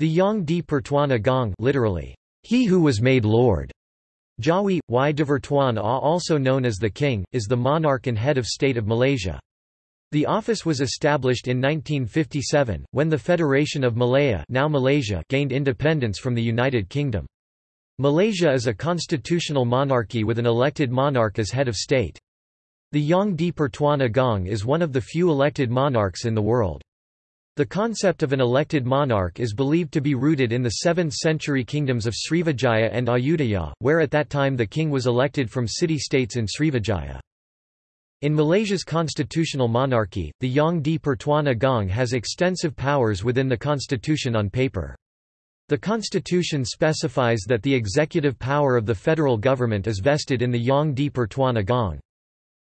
The Yang di Pertuan Agong literally, he who was made lord, Jawi, y Divertuan also known as the king, is the monarch and head of state of Malaysia. The office was established in 1957, when the Federation of Malaya now Malaysia gained independence from the United Kingdom. Malaysia is a constitutional monarchy with an elected monarch as head of state. The Yang di Pertuan Agong is one of the few elected monarchs in the world. The concept of an elected monarch is believed to be rooted in the 7th-century kingdoms of Srivijaya and Ayutthaya, where at that time the king was elected from city-states in Srivijaya. In Malaysia's constitutional monarchy, the Yang di Pertuan Agong has extensive powers within the constitution on paper. The constitution specifies that the executive power of the federal government is vested in the Yang di Pertuan Agong.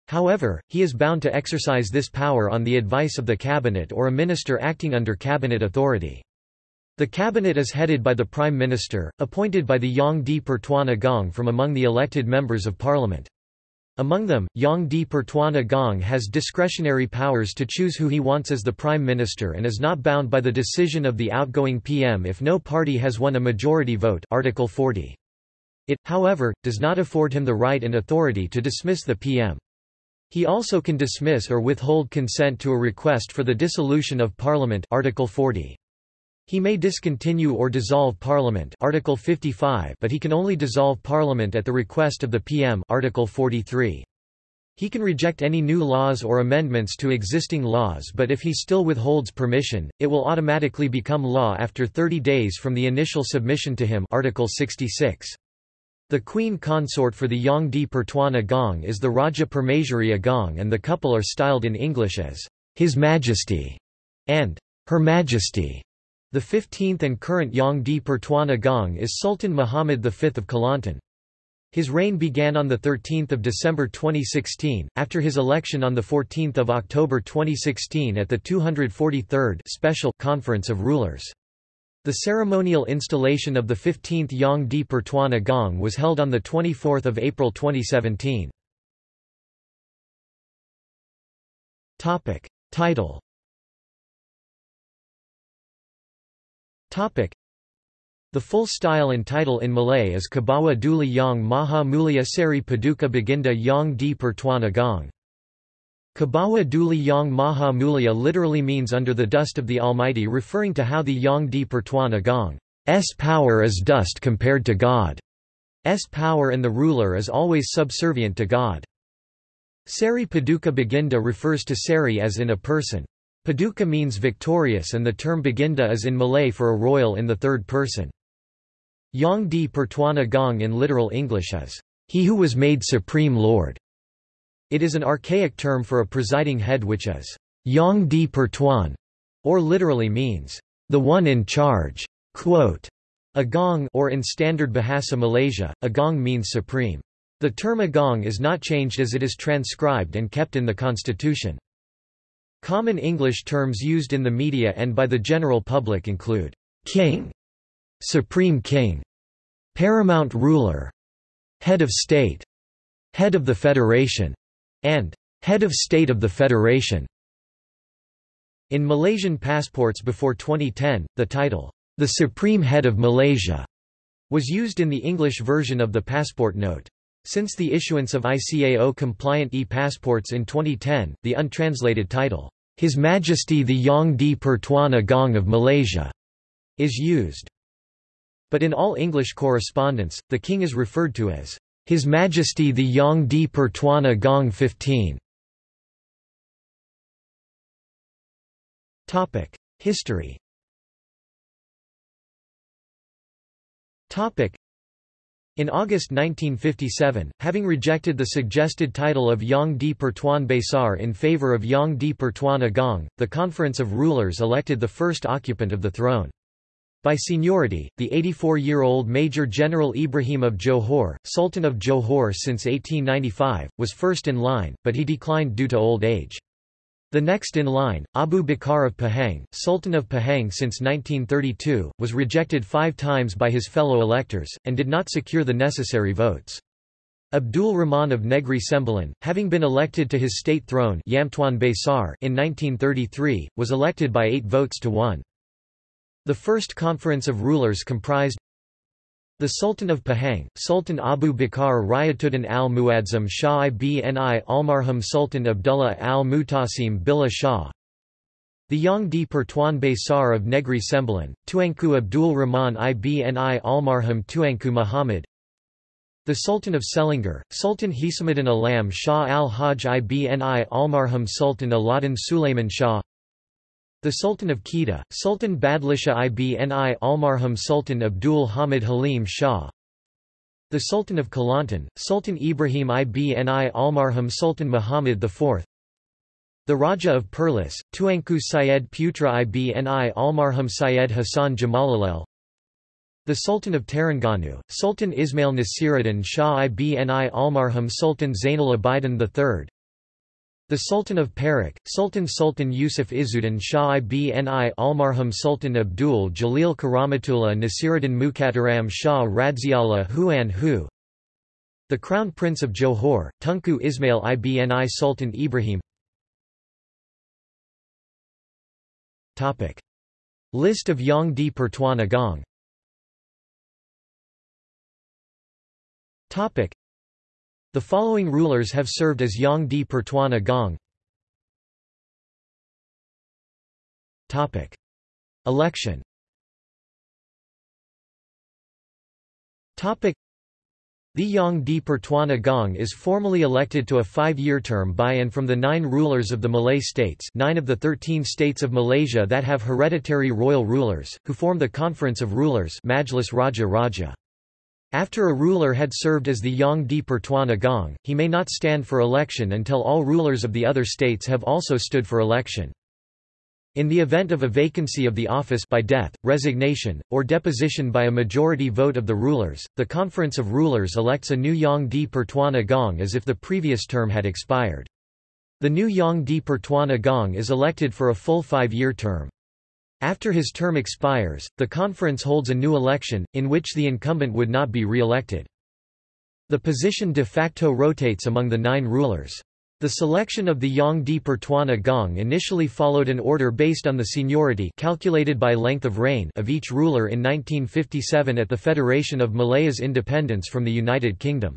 However, he is bound to exercise this power on the advice of the cabinet or a minister acting under cabinet authority. The cabinet is headed by the prime minister, appointed by the Yang di Pertuan Agong from among the elected members of parliament. Among them, Yang di Pertuan Agong has discretionary powers to choose who he wants as the prime minister and is not bound by the decision of the outgoing PM if no party has won a majority vote Article 40. It, however, does not afford him the right and authority to dismiss the PM. He also can dismiss or withhold consent to a request for the dissolution of Parliament Article 40. He may discontinue or dissolve Parliament Article 55 but he can only dissolve Parliament at the request of the PM Article 43. He can reject any new laws or amendments to existing laws but if he still withholds permission, it will automatically become law after 30 days from the initial submission to him Article 66. The queen consort for the Yang di Pertuan Agong is the Raja Permaisuri Agong and the couple are styled in English as His Majesty and Her Majesty. The 15th and current Yang di Pertuan Agong is Sultan Muhammad V of Kelantan. His reign began on 13 December 2016, after his election on 14 October 2016 at the 243rd Special Conference of Rulers. The ceremonial installation of the 15th Yang di Pertuan Agong was held on 24 April 2017. Title The full style and title in Malay is Kebawah Duli Yang Maha Mulia Seri Paduka Baginda Yang di Pertuan Agong. Kebawah Duli Yang Maha Mulia literally means under the dust of the Almighty referring to how the Yang di Pertuan Agong's power is dust compared to God's power and the ruler is always subservient to God. Sari Paduka Baginda refers to Sari as in a person. Paduka means victorious and the term Baginda is in Malay for a royal in the third person. Yang di Pertuan Agong in literal English is, he who was made supreme lord. It is an archaic term for a presiding head which is Yang di Pertuan, or literally means the one in charge. Quote, Agong or in standard Bahasa Malaysia, Agong means supreme. The term Agong is not changed as it is transcribed and kept in the constitution. Common English terms used in the media and by the general public include king, supreme king, paramount ruler, head of state, head of the federation, and head of state of the federation. In Malaysian passports before 2010, the title, the Supreme Head of Malaysia, was used in the English version of the passport note. Since the issuance of ICAO-compliant e-passports in 2010, the untranslated title, His Majesty the Yang di Pertuan Agong of Malaysia, is used. But in all English correspondence, the king is referred to as his Majesty the Yang di Pertuan Agong 15. Topic: History. In August 1957, having rejected the suggested title of Yang di Pertuan Besar in favor of Yang di Pertuan Agong, the Conference of Rulers elected the first occupant of the throne. By seniority, the 84-year-old Major General Ibrahim of Johor, Sultan of Johor since 1895, was first in line, but he declined due to old age. The next in line, Abu Bakar of Pahang, Sultan of Pahang since 1932, was rejected five times by his fellow electors, and did not secure the necessary votes. Abdul Rahman of Negri Sembilan, having been elected to his state throne Yamtuan Besar in 1933, was elected by eight votes to one. The first conference of rulers comprised the Sultan of Pahang, Sultan Abu Bakar Rayatuddin al-Muadzam Shah ibn Almarhum Sultan Abdullah al-Mutasim Billah Shah the Yang di Pertuan Besar of Negri Sembilan, Tuanku Abdul Rahman ibn Almarhum Tuanku Muhammad the Sultan of Selangor, Sultan Hisamuddin Alam Shah al-Hajj ibn Almarhum Sultan Aladdin Sulaiman Shah the Sultan of Kedah, Sultan Badlishah ibn Almarhum Sultan Abdul Hamid Halim Shah. The Sultan of Kelantan, Sultan Ibrahim ibn Almarhum Sultan Muhammad IV the Raja of Perlis, Tuanku Syed Putra ibn Almarhum Syed Hassan Jamalullail the Sultan of Terengganu, Sultan Ismail Nasiruddin Shah ibn Almarhum Sultan Zainul Abidin III the Sultan of Perak, Sultan Sultan Yusuf Izzuddin Shah ibn Almarhum Sultan Abdul Jalil Karamatullah Nasiruddin Mukhtaram Shah Radziallah Huan Hu. The Crown Prince of Johor, Tunku Ismail Ibni Sultan Ibrahim. List of Yang di Pertuan Agong. Topic. The following rulers have served as Yang di Pertuan Agong. Topic. Election Topic. The Yang di Pertuan Agong is formally elected to a five-year term by and from the nine rulers of the Malay states nine of the thirteen states of Malaysia that have hereditary royal rulers, who form the Conference of Rulers Majlis Raja Raja. After a ruler had served as the Yang di Pertuan Agong, he may not stand for election until all rulers of the other states have also stood for election. In the event of a vacancy of the office by death, resignation, or deposition by a majority vote of the rulers, the Conference of Rulers elects a new Yang di Pertuan Agong as if the previous term had expired. The new Yang di Pertuan Agong is elected for a full five-year term. After his term expires, the conference holds a new election, in which the incumbent would not be re-elected. The position de facto rotates among the nine rulers. The selection of the Yang di Pertuan Agong initially followed an order based on the seniority calculated by length of reign of each ruler in 1957 at the Federation of Malaya's independence from the United Kingdom.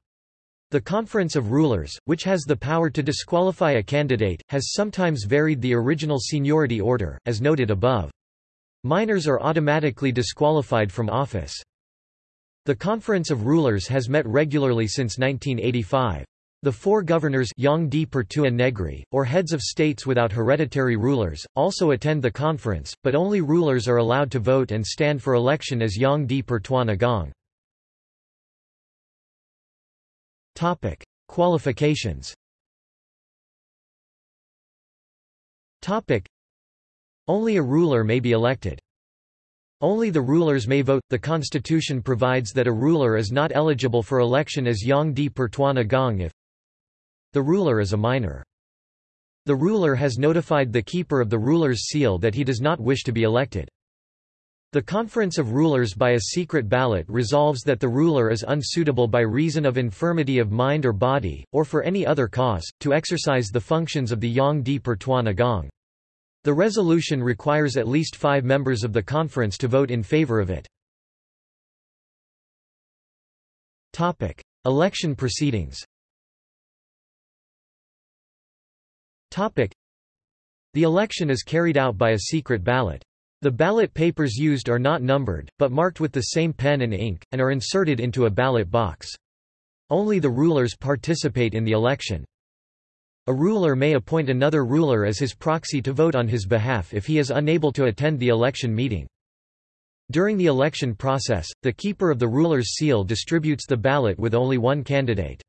The Conference of Rulers, which has the power to disqualify a candidate, has sometimes varied the original seniority order, as noted above. Minors are automatically disqualified from office. The Conference of Rulers has met regularly since 1985. The four governors Yang Pertua Negri, or heads of states without hereditary rulers, also attend the conference, but only rulers are allowed to vote and stand for election as Yang di Pertuan Agong. Qualifications only a ruler may be elected. Only the rulers may vote. The constitution provides that a ruler is not eligible for election as Yang di Pertuan Agong if the ruler is a minor. The ruler has notified the keeper of the ruler's seal that he does not wish to be elected. The Conference of Rulers by a secret ballot resolves that the ruler is unsuitable by reason of infirmity of mind or body, or for any other cause, to exercise the functions of the Yang di Pertuan Agong. The resolution requires at least five members of the conference to vote in favor of it. Election proceedings The election is carried out by a secret ballot. The ballot papers used are not numbered, but marked with the same pen and ink, and are inserted into a ballot box. Only the rulers participate in the election. A ruler may appoint another ruler as his proxy to vote on his behalf if he is unable to attend the election meeting. During the election process, the keeper of the ruler's seal distributes the ballot with only one candidate.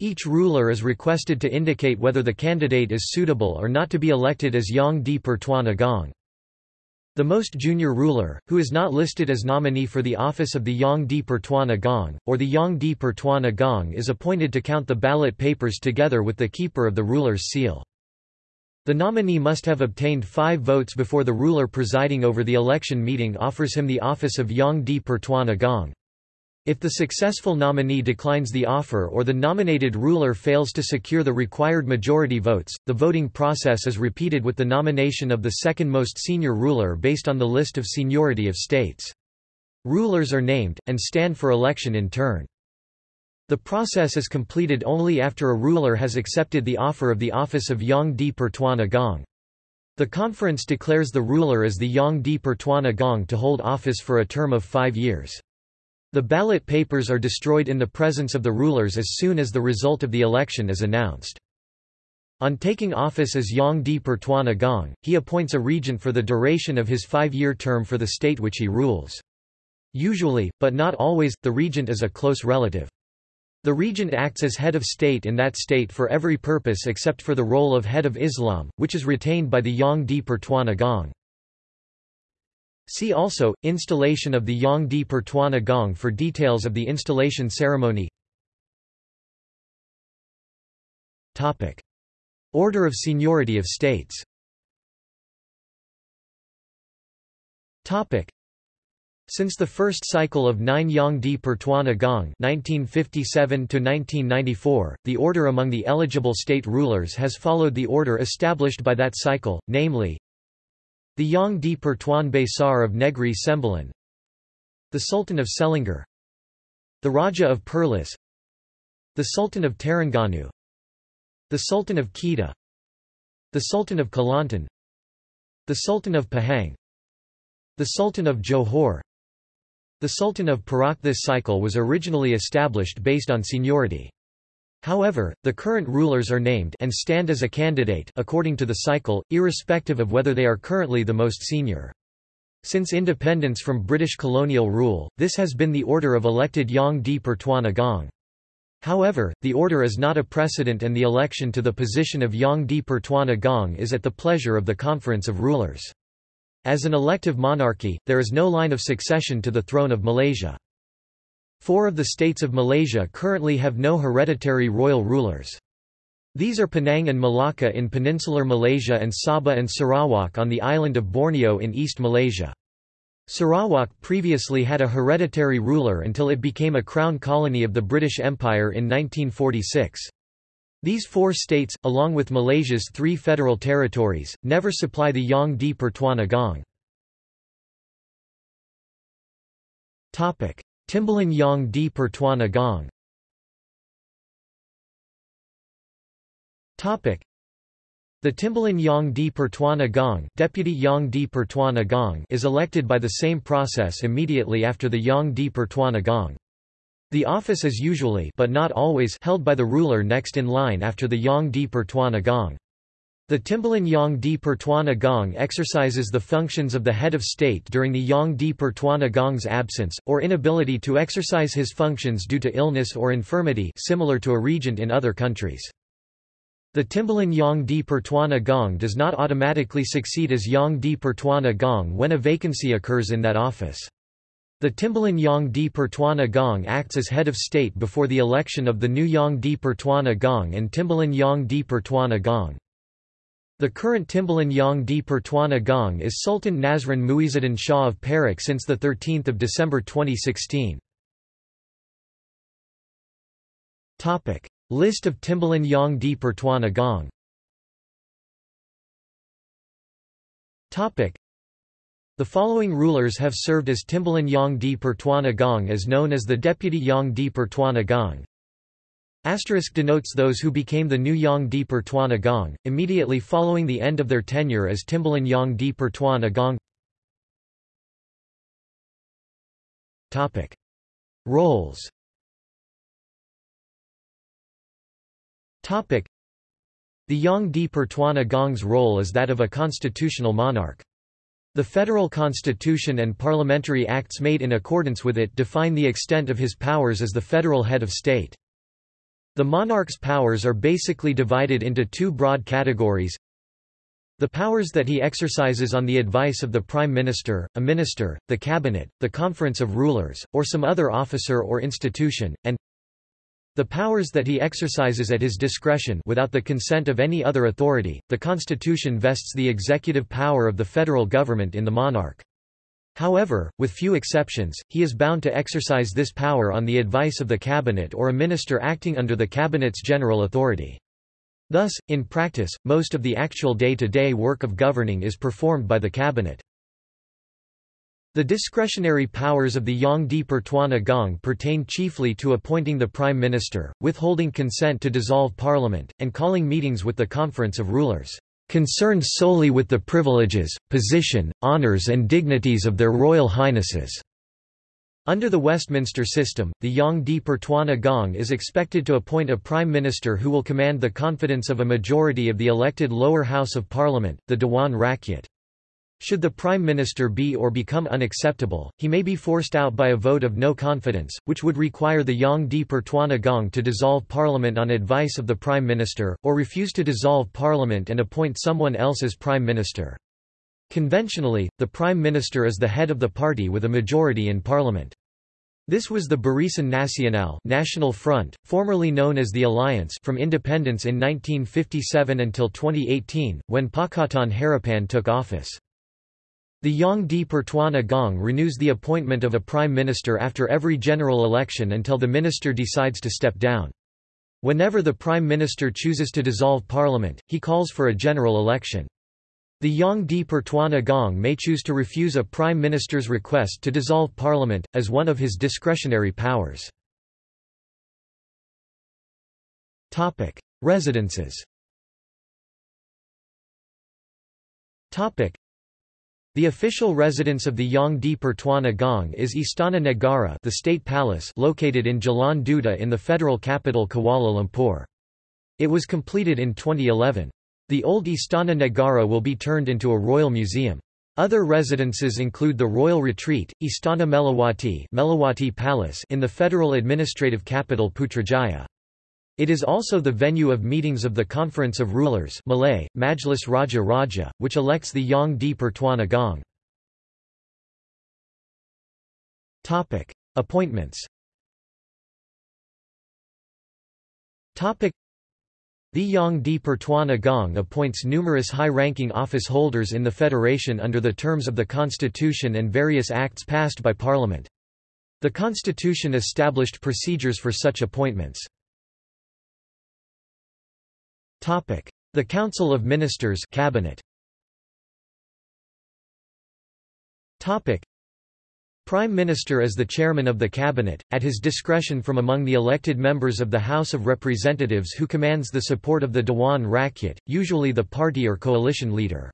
Each ruler is requested to indicate whether the candidate is suitable or not to be elected as Yang di Pertuan Agong. The most junior ruler, who is not listed as nominee for the office of the Yang di Pertuan Agong, or the Yang di Pertuan Agong is appointed to count the ballot papers together with the keeper of the ruler's seal. The nominee must have obtained five votes before the ruler presiding over the election meeting offers him the office of Yang di Pertuan Agong. If the successful nominee declines the offer or the nominated ruler fails to secure the required majority votes, the voting process is repeated with the nomination of the second most senior ruler based on the list of seniority of states. Rulers are named, and stand for election in turn. The process is completed only after a ruler has accepted the offer of the office of Yang di Pertuan Agong. The conference declares the ruler as the Yang di Pertuan Agong to hold office for a term of five years. The ballot papers are destroyed in the presence of the rulers as soon as the result of the election is announced. On taking office as Yang di Pertuan Agong, he appoints a regent for the duration of his five-year term for the state which he rules. Usually, but not always, the regent is a close relative. The regent acts as head of state in that state for every purpose except for the role of head of Islam, which is retained by the Yang di Pertuan Agong. See also, installation of the Yang di Pertuan Agong for details of the installation ceremony. Order of seniority of states. Since the first cycle of nine Yang di Pertuan Agong 1957 the order among the eligible state rulers has followed the order established by that cycle, namely the Yang di Pertuan Besar of Negri Sembilan The Sultan of Selangor The Raja of Perlis The Sultan of Terengganu The Sultan of Kedah The Sultan of Kelantan The Sultan of Pahang The Sultan of Johor The Sultan of Perak This cycle was originally established based on seniority. However, the current rulers are named and stand as a candidate according to the cycle, irrespective of whether they are currently the most senior. Since independence from British colonial rule, this has been the order of elected Yang di Pertuan Agong. However, the order is not a precedent and the election to the position of Yang di Pertuan Agong is at the pleasure of the Conference of Rulers. As an elective monarchy, there is no line of succession to the throne of Malaysia. Four of the states of Malaysia currently have no hereditary royal rulers. These are Penang and Malacca in peninsular Malaysia and Sabah and Sarawak on the island of Borneo in East Malaysia. Sarawak previously had a hereditary ruler until it became a crown colony of the British Empire in 1946. These four states, along with Malaysia's three federal territories, never supply the Yang di Pertuan Agong. Timbalan Yang di Pertuan Agong. The Timbalan Yang di Pertuan Agong, Deputy Yang di Pertuan Agong is elected by the same process immediately after the Yang di Pertuan Agong. The office is usually but not always held by the ruler next in line after the Yang di Pertuan Agong. The Timbalan Yang di Pertuan Agong exercises the functions of the head of state during the Yang di Pertuan Agong's absence, or inability to exercise his functions due to illness or infirmity similar to a regent in other countries. The Timbalan Yang di Pertuan Agong does not automatically succeed as Yang di Pertuan Agong when a vacancy occurs in that office. The Timbalan Yang di Pertuan Agong acts as head of state before the election of the new Yang di Pertuan Agong and Timbalan Yang di Pertuan Agong. The current Timbalan Yang di Pertuan Agong is Sultan Nazrin Muizuddin Shah of Perak since 13 December 2016. List of Timbalan Yang di Pertuan Agong the following rulers have served as Timbalan Yang di Pertuan Agong as known as the Deputy Yang di Pertuan Agong. Asterisk denotes those who became the new Yang di Pertuan Agong, immediately following the end of their tenure as Timbalan Yang di Pertuan Agong Topic. Roles Topic. The Yang di Pertuan Agong's role is that of a constitutional monarch. The federal constitution and parliamentary acts made in accordance with it define the extent of his powers as the federal head of state. The monarch's powers are basically divided into two broad categories. The powers that he exercises on the advice of the Prime Minister, a minister, the Cabinet, the Conference of Rulers, or some other officer or institution, and the powers that he exercises at his discretion without the consent of any other authority. The Constitution vests the executive power of the federal government in the monarch. However, with few exceptions, he is bound to exercise this power on the advice of the cabinet or a minister acting under the cabinet's general authority. Thus, in practice, most of the actual day-to-day -day work of governing is performed by the cabinet. The discretionary powers of the Yang Pertuan Agong pertain chiefly to appointing the prime minister, withholding consent to dissolve parliament, and calling meetings with the conference of rulers concerned solely with the privileges, position, honours and dignities of their royal highnesses." Under the Westminster system, the Yang di Pertuan Agong is expected to appoint a prime minister who will command the confidence of a majority of the elected lower house of parliament, the Dewan Rakyat. Should the Prime Minister be or become unacceptable, he may be forced out by a vote of no confidence, which would require the Yang di Pertuan Agong to dissolve Parliament on advice of the Prime Minister, or refuse to dissolve Parliament and appoint someone else as Prime Minister. Conventionally, the Prime Minister is the head of the party with a majority in Parliament. This was the Barisan Nasional National Front, formerly known as the Alliance from independence in 1957 until 2018, when Pakatan Harapan took office. The Yang di Pertuan Agong renews the appointment of a prime minister after every general election until the minister decides to step down. Whenever the prime minister chooses to dissolve parliament, he calls for a general election. The Yang di Pertuan Agong may choose to refuse a prime minister's request to dissolve parliament, as one of his discretionary powers. Residences the official residence of the Yang di Pertuan Agong is Istana Negara the State Palace located in Jalan Duta in the federal capital Kuala Lumpur. It was completed in 2011. The old Istana Negara will be turned into a royal museum. Other residences include the Royal Retreat, Istana Melawati, Melawati Palace in the federal administrative capital Putrajaya. It is also the venue of meetings of the Conference of Rulers Malay, Majlis Raja Raja, which elects the Yang di Pertuan Agong. Appointments The Yang di Pertuan Agong appoints numerous high-ranking office holders in the Federation under the terms of the Constitution and various acts passed by Parliament. The Constitution established procedures for such appointments. The Council of Ministers cabinet. Prime Minister is the chairman of the cabinet, at his discretion from among the elected members of the House of Representatives who commands the support of the Dewan Rakyat, usually the party or coalition leader.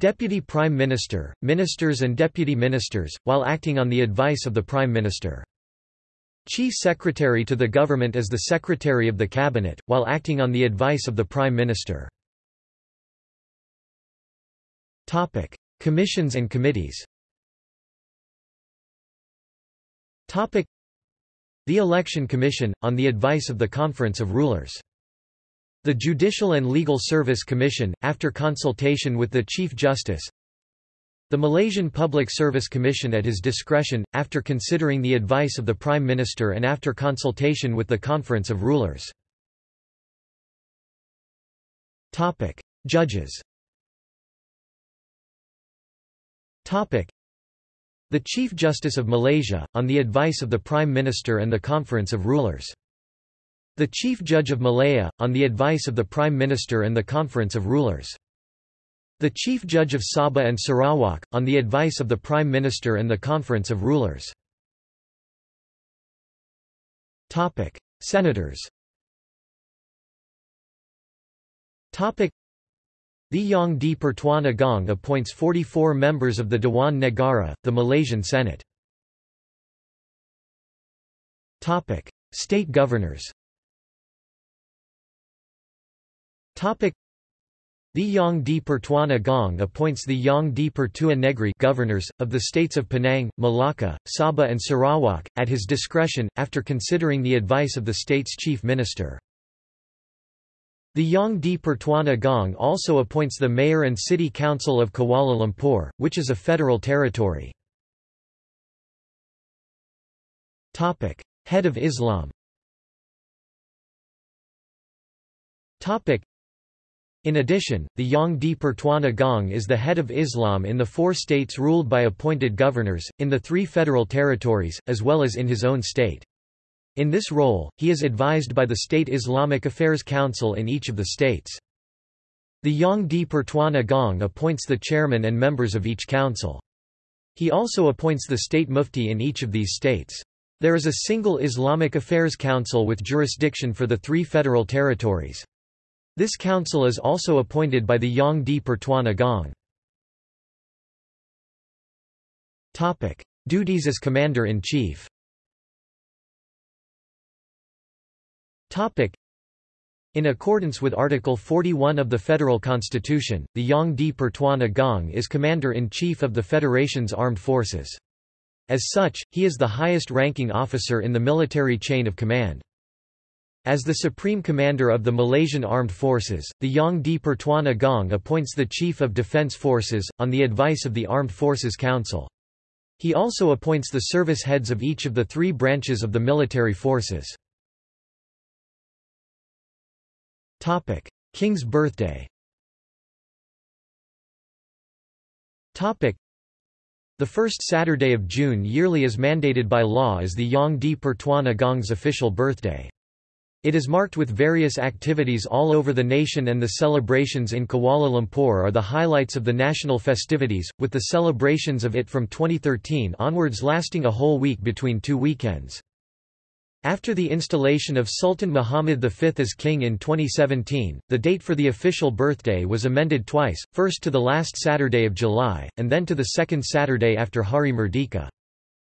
Deputy Prime Minister, Ministers and Deputy Ministers, while acting on the advice of the Prime Minister. Chief Secretary to the government is the Secretary of the Cabinet, while acting on the advice of the Prime Minister. Commissions and committees The Election Commission, on the advice of the Conference of Rulers. The Judicial and Legal Service Commission, after consultation with the Chief Justice the Malaysian Public Service Commission at his discretion, after considering the advice of the Prime Minister and after consultation with the Conference of Rulers. Judges The Chief Justice of Malaysia, on the advice of the Prime Minister and the Conference of Rulers. The Chief Judge of Malaya, on the advice of the Prime Minister and the Conference of Rulers. The Chief Judge of Sabah and Sarawak, on the advice of the Prime Minister and the Conference of Rulers. Senators The Yang di Pertuan Agong appoints 44 members of the Dewan Negara, the Malaysian Senate. State governors the Yang di Pertuan Agong appoints the Yang di Pertua Negri governors, of the states of Penang, Malacca, Sabah and Sarawak, at his discretion, after considering the advice of the state's chief minister. The Yang di Pertuan Agong also appoints the Mayor and City Council of Kuala Lumpur, which is a federal territory. Head of Islam In addition, the Yang di Pertuan Agong is the head of Islam in the four states ruled by appointed governors, in the three federal territories, as well as in his own state. In this role, he is advised by the State Islamic Affairs Council in each of the states. The Yang di Pertuan Agong appoints the chairman and members of each council. He also appoints the state mufti in each of these states. There is a single Islamic Affairs Council with jurisdiction for the three federal territories. This council is also appointed by the Yang di Pertuan Agong. Duties as Commander-in-Chief in accordance with Article 41 of the Federal Constitution, the Yang di Pertuan Agong is Commander-in-Chief of the Federation's armed forces. As such, he is the highest-ranking officer in the military chain of command. As the Supreme Commander of the Malaysian Armed Forces, the Yang di Pertuan Agong appoints the Chief of Defence Forces, on the advice of the Armed Forces Council. He also appoints the service heads of each of the three branches of the military forces. King's birthday the first Saturday of June yearly is mandated by law as the Yang di Pertuan Agong's official birthday. It is marked with various activities all over the nation and the celebrations in Kuala Lumpur are the highlights of the national festivities, with the celebrations of it from 2013 onwards lasting a whole week between two weekends. After the installation of Sultan Muhammad V as king in 2017, the date for the official birthday was amended twice, first to the last Saturday of July, and then to the second Saturday after Hari Merdeka.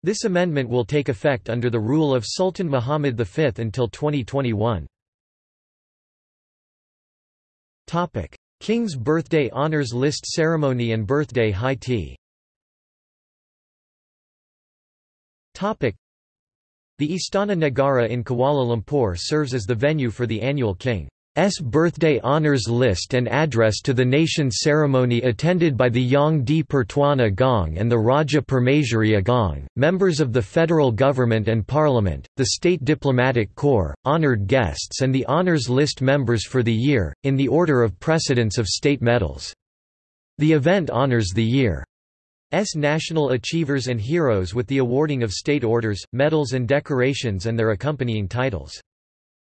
This amendment will take effect under the rule of Sultan Muhammad V until 2021. Topic: King's Birthday Honours List Ceremony and Birthday High Tea. Topic: the Istana Negara in Kuala Lumpur serves as the venue for the annual King S birthday honours list and address to the nation ceremony attended by the Yang di Pertuan Agong and the Raja Permaisuri Agong, members of the federal government and parliament, the state diplomatic corps, honoured guests and the honours list members for the year, in the order of precedence of state medals. The event honours the year's national achievers and heroes with the awarding of state orders, medals and decorations and their accompanying titles.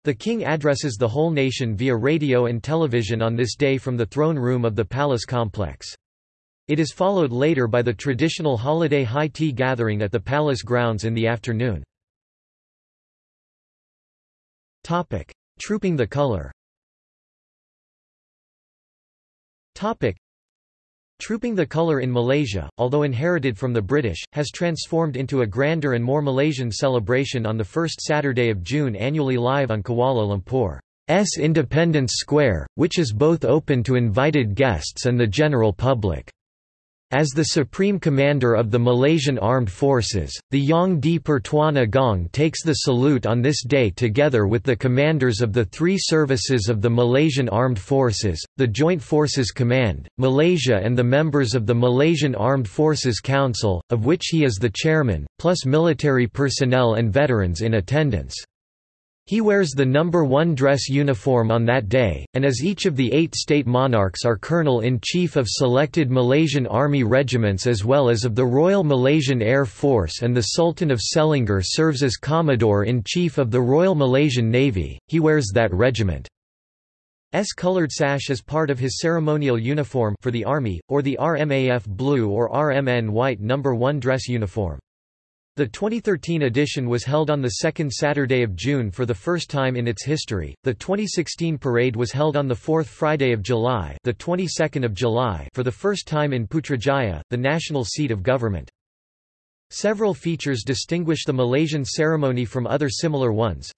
The king addresses the whole nation via radio and television on this day from the throne room of the palace complex. It is followed later by the traditional holiday high tea gathering at the palace grounds in the afternoon. Trooping the colour Trooping the colour in Malaysia, although inherited from the British, has transformed into a grander and more Malaysian celebration on the first Saturday of June annually live on Kuala Lumpur's Independence Square, which is both open to invited guests and the general public. As the Supreme Commander of the Malaysian Armed Forces, the Yang di Pertuan Agong takes the salute on this day together with the commanders of the three services of the Malaysian Armed Forces, the Joint Forces Command, Malaysia and the members of the Malaysian Armed Forces Council, of which he is the chairman, plus military personnel and veterans in attendance. He wears the number one dress uniform on that day, and as each of the eight state monarchs are colonel-in-chief of selected Malaysian army regiments as well as of the Royal Malaysian Air Force and the Sultan of Selangor serves as Commodore-in-Chief of the Royal Malaysian Navy, he wears that regiment's coloured sash as part of his ceremonial uniform for the Army, or the RMAF blue or RMN white number 1 dress uniform. The 2013 edition was held on the second Saturday of June for the first time in its history. The 2016 parade was held on the fourth Friday of July, the 22nd of July, for the first time in Putrajaya, the national seat of government. Several features distinguish the Malaysian ceremony from other similar ones.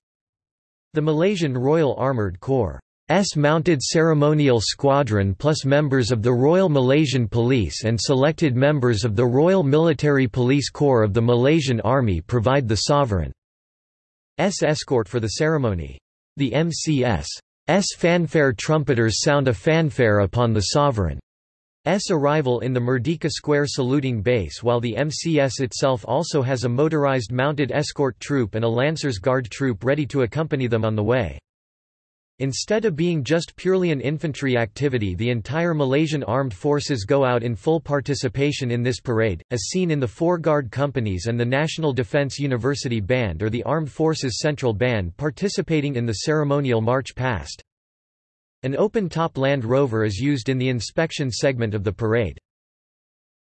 The Malaysian Royal Armoured Corps S mounted ceremonial squadron plus members of the Royal Malaysian Police and selected members of the Royal Military Police Corps of the Malaysian Army provide the sovereign's escort for the ceremony. The MCS S fanfare trumpeters sound a fanfare upon the sovereign's arrival in the Merdeka Square saluting base while the MCS itself also has a motorized mounted escort troop and a Lancers Guard troop ready to accompany them on the way. Instead of being just purely an infantry activity the entire Malaysian armed forces go out in full participation in this parade, as seen in the four guard companies and the National Defence University Band or the Armed Forces Central Band participating in the ceremonial march past. An open-top Land Rover is used in the inspection segment of the parade.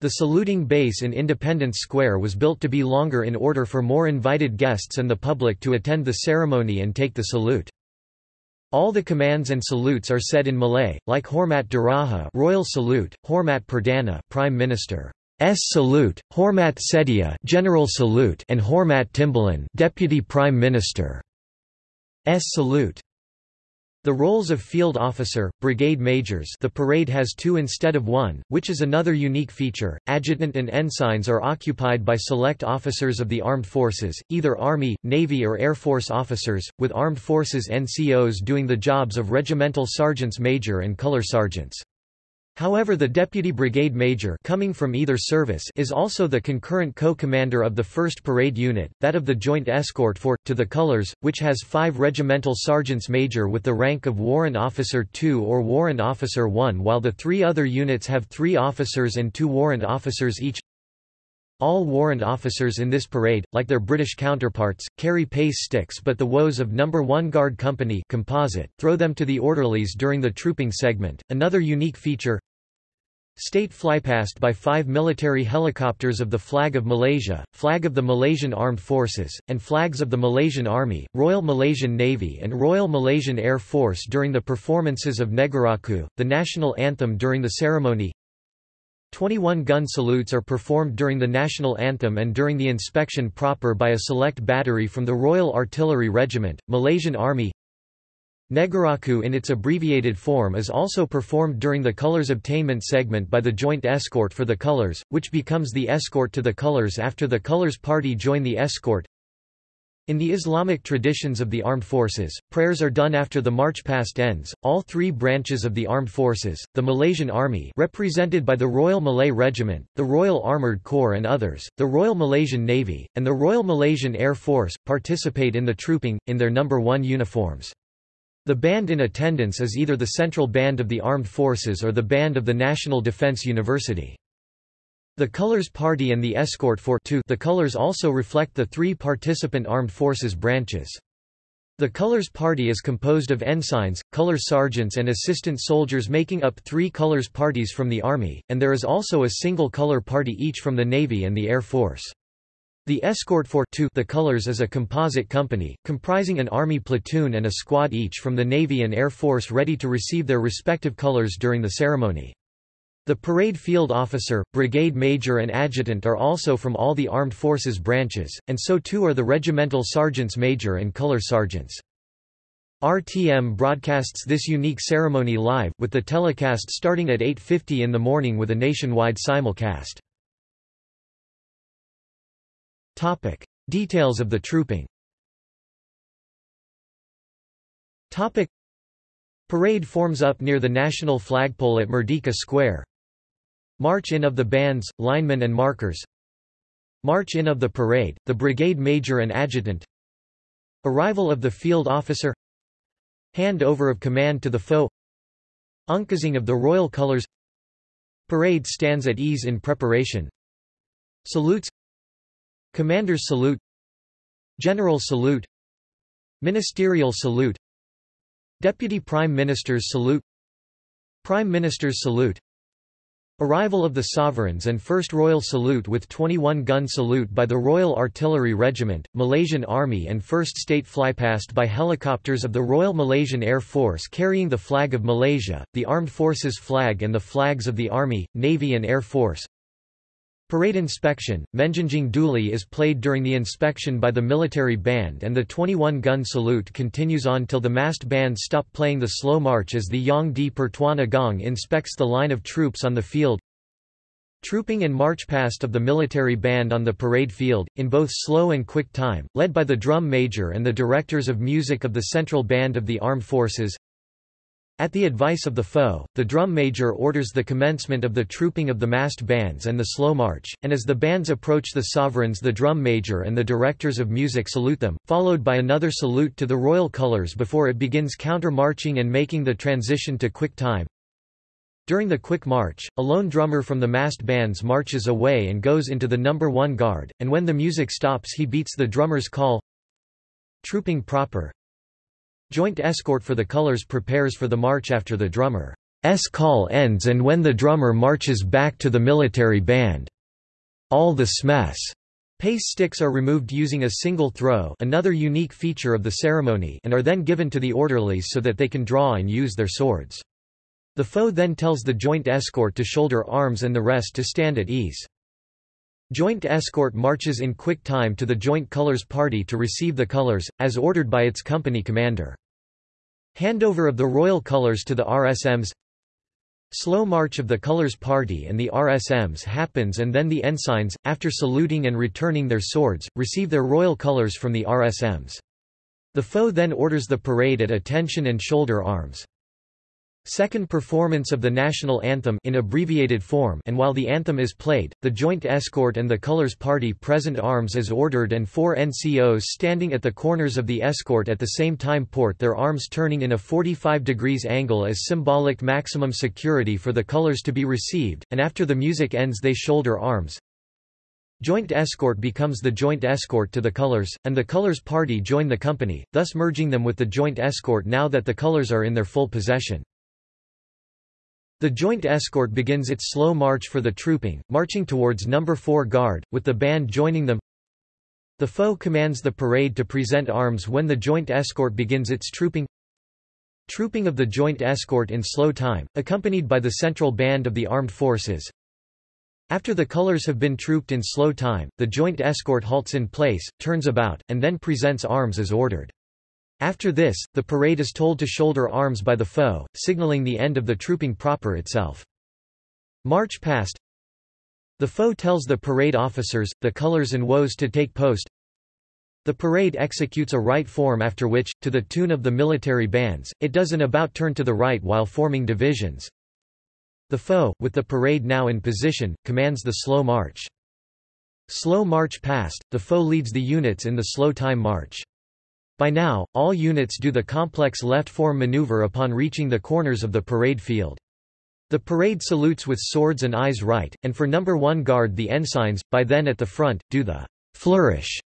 The saluting base in Independence Square was built to be longer in order for more invited guests and the public to attend the ceremony and take the salute. All the commands and salutes are said in Malay, like Hormat Diraja Royal Salute, Hormat Perdana Prime Minister S Salute, Hormat Sedia General Salute and Hormat Timbalan Deputy Prime Minister S Salute. The roles of field officer, brigade majors the parade has two instead of one, which is another unique feature. Adjutant and ensigns are occupied by select officers of the armed forces, either Army, Navy or Air Force officers, with armed forces NCOs doing the jobs of regimental sergeants major and color sergeants. However the deputy brigade major coming from either service is also the concurrent co-commander of the 1st Parade Unit, that of the Joint Escort for, to the Colors, which has five regimental sergeants major with the rank of Warrant Officer 2 or Warrant Officer 1 while the three other units have three officers and two warrant officers each. All warrant officers in this parade, like their British counterparts, carry pace sticks but the woes of No. 1 Guard Company composite throw them to the orderlies during the trooping segment. Another unique feature State flypast by five military helicopters of the Flag of Malaysia, Flag of the Malaysian Armed Forces, and flags of the Malaysian Army, Royal Malaysian Navy and Royal Malaysian Air Force during the performances of Negaraku, the national anthem during the ceremony, 21 gun salutes are performed during the national anthem and during the inspection proper by a select battery from the Royal Artillery Regiment, Malaysian Army. Negaraku in its abbreviated form is also performed during the colors obtainment segment by the Joint Escort for the Colors, which becomes the escort to the Colors after the Colors Party join the escort. In the Islamic traditions of the armed forces, prayers are done after the march past ends. All three branches of the armed forces, the Malaysian Army represented by the Royal Malay Regiment, the Royal Armoured Corps and others, the Royal Malaysian Navy, and the Royal Malaysian Air Force, participate in the trooping, in their number 1 uniforms. The band in attendance is either the Central Band of the Armed Forces or the Band of the National Defence University. The Colors Party and the Escort for two the Colors also reflect the three participant armed forces branches. The Colors Party is composed of ensigns, color sergeants and assistant soldiers making up three colors parties from the Army, and there is also a single color party each from the Navy and the Air Force. The Escort for two the Colors is a composite company, comprising an Army platoon and a squad each from the Navy and Air Force ready to receive their respective colors during the ceremony. The parade field officer, brigade major and adjutant are also from all the armed forces branches, and so too are the regimental sergeants major and color sergeants. RTM broadcasts this unique ceremony live, with the telecast starting at 8.50 in the morning with a nationwide simulcast. Topic. Details of the trooping Topic. Parade forms up near the national flagpole at Merdeka Square, March in of the bands, linemen and markers. March in of the parade, the brigade major and adjutant. Arrival of the field officer. Hand over of command to the foe. Uncasing of the royal colors. Parade stands at ease in preparation. Salutes. Commander's salute. General salute. Ministerial salute. Deputy Prime Minister's salute. Prime Minister's salute Arrival of the Sovereigns and First Royal Salute with 21-gun salute by the Royal Artillery Regiment, Malaysian Army and First State Flypast by helicopters of the Royal Malaysian Air Force carrying the flag of Malaysia, the Armed Forces flag and the flags of the Army, Navy and Air Force. Parade inspection, Menjunjung Duli is played during the inspection by the military band and the 21-gun salute continues on till the massed band stop playing the slow march as the Yang di Pertuan Agong inspects the line of troops on the field. Trooping and march past of the military band on the parade field, in both slow and quick time, led by the drum major and the directors of music of the Central Band of the Armed Forces. At the advice of the foe, the drum major orders the commencement of the trooping of the massed bands and the slow march, and as the bands approach the sovereigns the drum major and the directors of music salute them, followed by another salute to the royal colours before it begins counter-marching and making the transition to quick time. During the quick march, a lone drummer from the massed bands marches away and goes into the number one guard, and when the music stops he beats the drummer's call Trooping proper Joint escort for the colors prepares for the march after the drummer's call ends and when the drummer marches back to the military band. All the smes pace sticks are removed using a single throw another unique feature of the ceremony and are then given to the orderlies so that they can draw and use their swords. The foe then tells the joint escort to shoulder arms and the rest to stand at ease. Joint escort marches in quick time to the Joint Colors Party to receive the colors, as ordered by its company commander. Handover of the royal colors to the RSMs Slow march of the colors party and the RSMs happens and then the ensigns, after saluting and returning their swords, receive their royal colors from the RSMs. The foe then orders the parade at attention and shoulder arms. Second performance of the national anthem in abbreviated form and while the anthem is played, the joint escort and the colors party present arms as ordered and four NCOs standing at the corners of the escort at the same time port their arms turning in a 45 degrees angle as symbolic maximum security for the colors to be received, and after the music ends they shoulder arms. Joint escort becomes the joint escort to the colors, and the colors party join the company, thus merging them with the joint escort now that the colors are in their full possession. The joint escort begins its slow march for the trooping, marching towards number 4 guard, with the band joining them. The foe commands the parade to present arms when the joint escort begins its trooping. Trooping of the joint escort in slow time, accompanied by the central band of the armed forces. After the colors have been trooped in slow time, the joint escort halts in place, turns about, and then presents arms as ordered. After this, the parade is told to shoulder arms by the foe, signaling the end of the trooping proper itself. March past The foe tells the parade officers, the colors and woes to take post. The parade executes a right form after which, to the tune of the military bands, it does an about turn to the right while forming divisions. The foe, with the parade now in position, commands the slow march. Slow march past, the foe leads the units in the slow time march. By now, all units do the complex left-form maneuver upon reaching the corners of the parade field. The parade salutes with swords and eyes right, and for number 1 guard the ensigns, by then at the front, do the flourish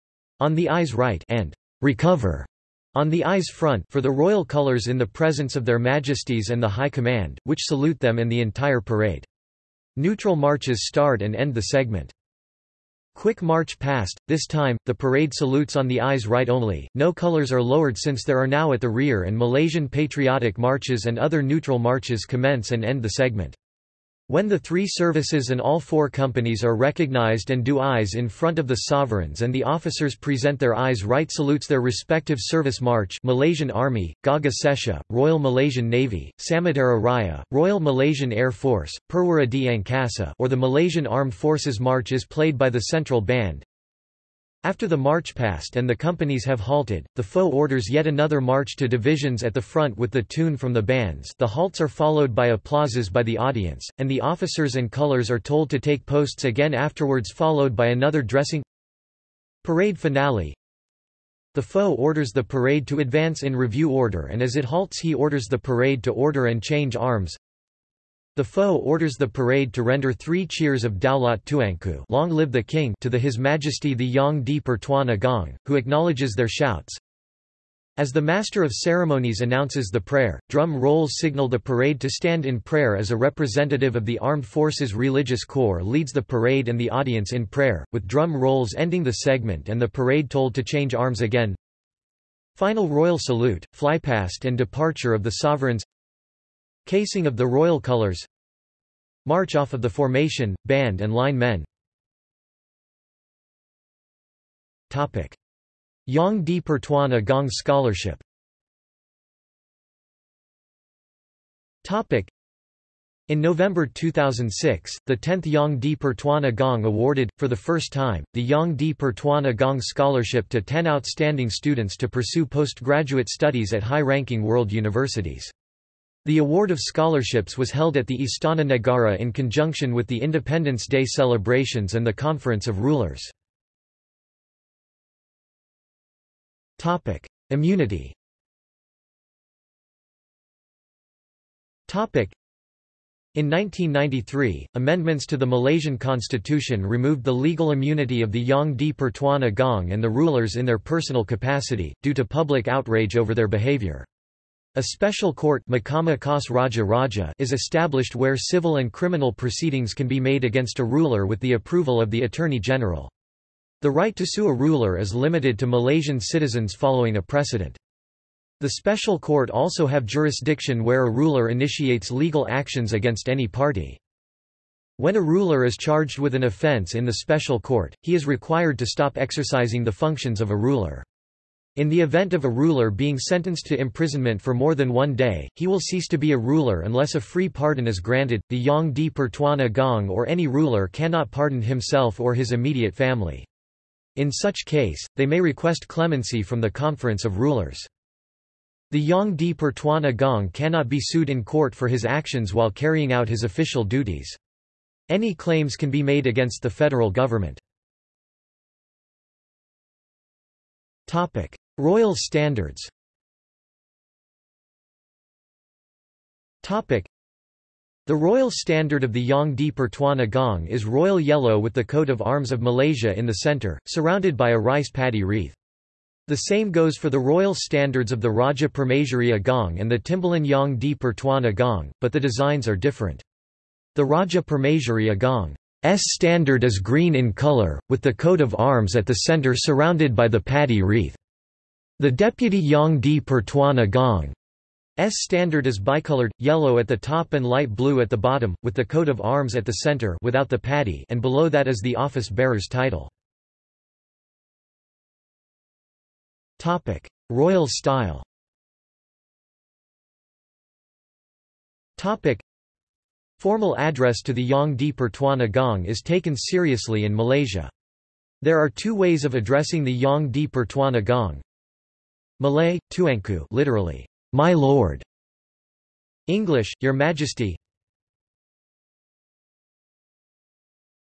on the eyes right and recover on the eyes front for the royal colors in the presence of their majesties and the high command, which salute them and the entire parade. Neutral marches start and end the segment. Quick march past, this time, the parade salutes on the eyes right only, no colors are lowered since there are now at the rear and Malaysian patriotic marches and other neutral marches commence and end the segment. When the three services and all four companies are recognized and do eyes in front of the sovereigns and the officers present their eyes right salutes their respective service march Malaysian Army, Gagah Setia, Royal Malaysian Navy, Samudera Raya, Royal Malaysian Air Force, Perwira di Angkasa or the Malaysian Armed Forces March is played by the central band, after the march past and the companies have halted, the foe orders yet another march to divisions at the front with the tune from the bands. The halts are followed by applauses by the audience, and the officers and colors are told to take posts again afterwards followed by another dressing Parade finale. The foe orders the parade to advance in review order and as it halts he orders the parade to order and change arms the foe orders the parade to render three cheers of Daulat Tuanku long live the king to the His Majesty the Yang di Pertuan Agong, who acknowledges their shouts. As the Master of Ceremonies announces the prayer, drum rolls signal the parade to stand in prayer as a representative of the Armed Forces Religious Corps leads the parade and the audience in prayer, with drum rolls ending the segment and the parade told to change arms again. Final royal salute, flypast and departure of the sovereigns Casing of the royal colors March off of the formation, band and line men Topic. Yang di Pertuan Agong Scholarship Topic. in November 2006, the 10th Yang di Pertuan Agong awarded, for the first time, the Yang di Pertuan Agong Scholarship to 10 outstanding students to pursue postgraduate studies at high-ranking world universities. The award of scholarships was held at the Istana Negara in conjunction with the Independence Day celebrations and the Conference of Rulers. Immunity in 1993, amendments to the Malaysian constitution removed the legal immunity of the Yang di Pertuan Agong and the rulers in their personal capacity, due to public outrage over their behaviour. A special court Raja Raja is established where civil and criminal proceedings can be made against a ruler with the approval of the Attorney General. The right to sue a ruler is limited to Malaysian citizens following a precedent. The special court also have jurisdiction where a ruler initiates legal actions against any party. When a ruler is charged with an offence in the special court, he is required to stop exercising the functions of a ruler. In the event of a ruler being sentenced to imprisonment for more than one day, he will cease to be a ruler unless a free pardon is granted. The Yang di Pertuan Agong or any ruler cannot pardon himself or his immediate family. In such case, they may request clemency from the Conference of Rulers. The Yang di Pertuan Agong cannot be sued in court for his actions while carrying out his official duties. Any claims can be made against the federal government. Royal standards The royal standard of the Yang di Pertuan Agong is royal yellow with the coat of arms of Malaysia in the centre, surrounded by a rice paddy wreath. The same goes for the royal standards of the Raja Permaisuri Agong and the Timbalan Yang di Pertuan Agong, but the designs are different. The Raja Permaisuri Agong's standard is green in colour, with the coat of arms at the centre surrounded by the paddy wreath. The Deputy Yang di Pertuan Agong's standard is bicolored, yellow at the top and light blue at the bottom, with the coat of arms at the centre without the paddy and below that is the office bearer's title. Royal style. Formal address to the Yang di Pertuan Agong is taken seriously in Malaysia. There are two ways of addressing the Yang di Pertuan Agong. Malay, Tuanku literally, my lord. English, Your Majesty.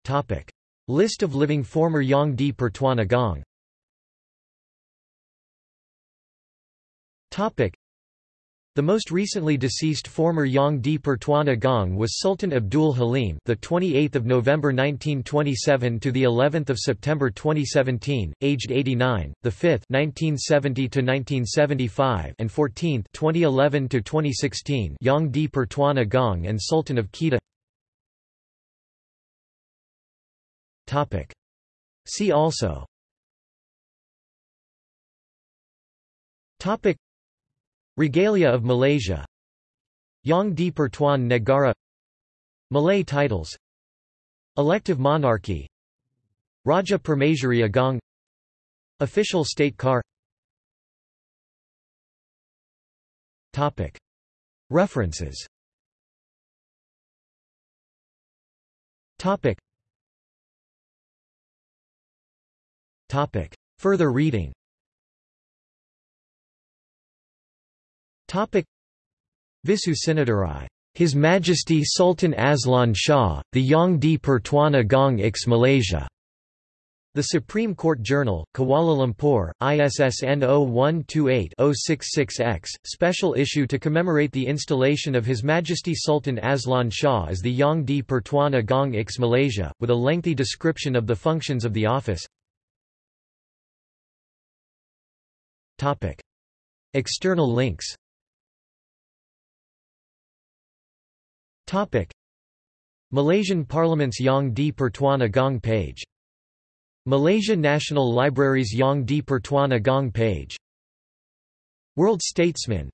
Topic: List of living former Yang di Pertuan Agong. Topic. The most recently deceased former Yang di Pertuan Agong was Sultan Abdul Halim, the 28th of November 1927 to the 11th of September 2017, aged 89, the 5th 1970 to 1975 and 14th 2011 to 2016 Yang di Pertuan Agong and Sultan of Kedah. Topic. See also. Topic. Regalia of Malaysia. Yang di Pertuan Negara. Malay titles. Elective monarchy. Raja Permaisuri Agong. Official state car. Topic. References. Topic. Topic. Further reading Visu Sinnadurai. His Majesty Sultan Azlan Shah, the Yang di Pertuan Agong X Malaysia. The Supreme Court Journal, Kuala Lumpur, ISSN 0128-066-X, special issue to commemorate the installation of His Majesty Sultan Azlan Shah as the Yang di Pertuan Agong X Malaysia, with a lengthy description of the functions of the office. External links Malaysian Parliament's Yang di Pertuan Agong page. Malaysia National Library's Yang di Pertuan Agong page. World Statesman